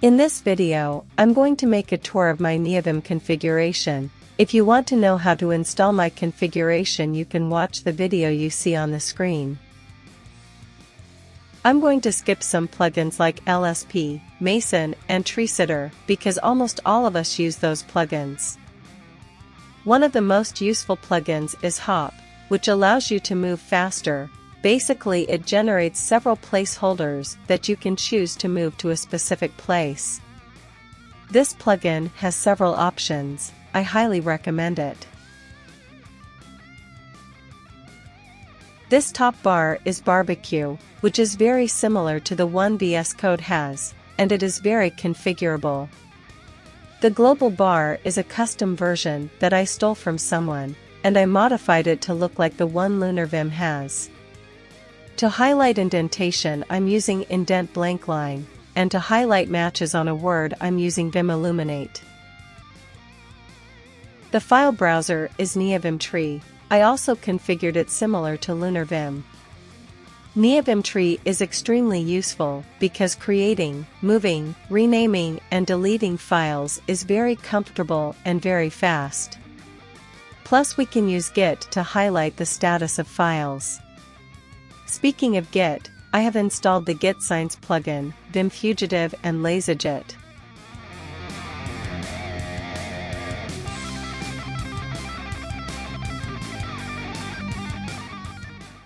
In this video, I'm going to make a tour of my NeoVim configuration. If you want to know how to install my configuration you can watch the video you see on the screen. I'm going to skip some plugins like LSP, Mason, and TreeSitter because almost all of us use those plugins. One of the most useful plugins is Hop, which allows you to move faster, Basically it generates several placeholders that you can choose to move to a specific place. This plugin has several options, I highly recommend it. This top bar is barbecue, which is very similar to the one VS Code has, and it is very configurable. The global bar is a custom version that I stole from someone, and I modified it to look like the one LunarVim has. To highlight indentation I'm using indent blank line, and to highlight matches on a word I'm using Vim Illuminate. The file browser is NeoVim Tree, I also configured it similar to LunarVim. NeoVim Tree is extremely useful because creating, moving, renaming and deleting files is very comfortable and very fast. Plus we can use Git to highlight the status of files. Speaking of Git, I have installed the Git Signs plugin, Vim Fugitive and LazyGit.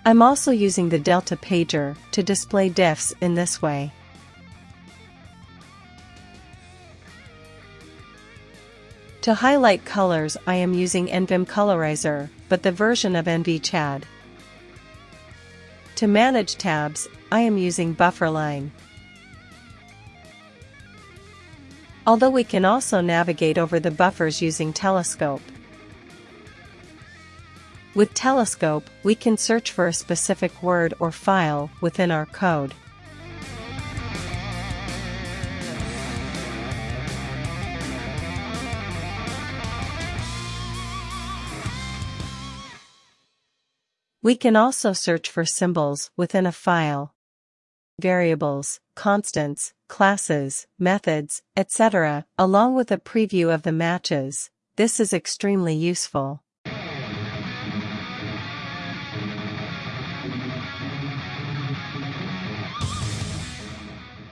I'm also using the Delta Pager to display diffs in this way. To highlight colors I am using NVim Colorizer, but the version of NVChad. To manage tabs, I am using Bufferline. Although we can also navigate over the buffers using Telescope. With Telescope, we can search for a specific word or file within our code. We can also search for symbols within a file. Variables, constants, classes, methods, etc., along with a preview of the matches. This is extremely useful.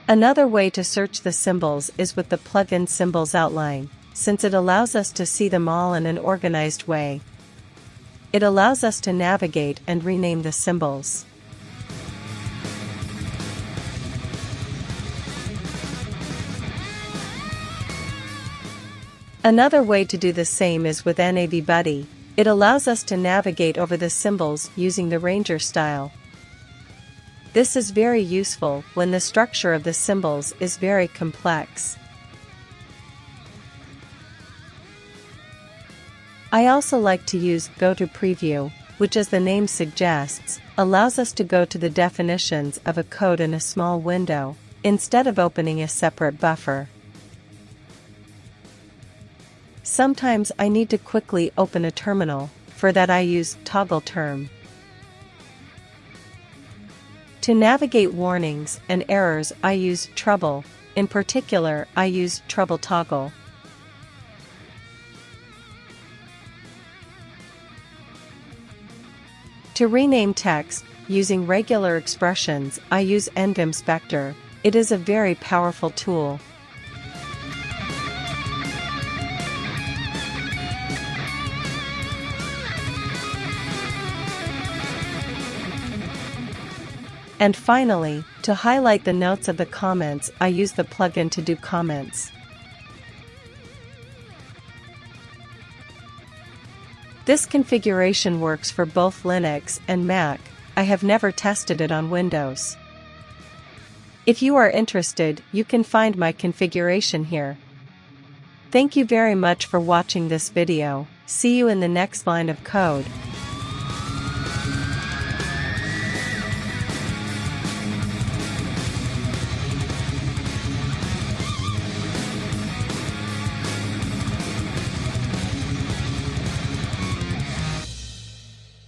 Another way to search the symbols is with the plugin Symbols Outline, since it allows us to see them all in an organized way, it allows us to navigate and rename the symbols. Another way to do the same is with Navbuddy, it allows us to navigate over the symbols using the Ranger style. This is very useful when the structure of the symbols is very complex. I also like to use Go to Preview, which as the name suggests, allows us to go to the definitions of a code in a small window, instead of opening a separate buffer. Sometimes I need to quickly open a terminal, for that I use Toggle Term. To navigate warnings and errors I use Trouble, in particular I use Trouble Toggle. To rename text, using regular expressions, I use NVim Spectre. It is a very powerful tool. And finally, to highlight the notes of the comments I use the plugin todo-comments. This configuration works for both Linux and Mac, I have never tested it on Windows. If you are interested, you can find my configuration here. Thank you very much for watching this video, see you in the next line of code.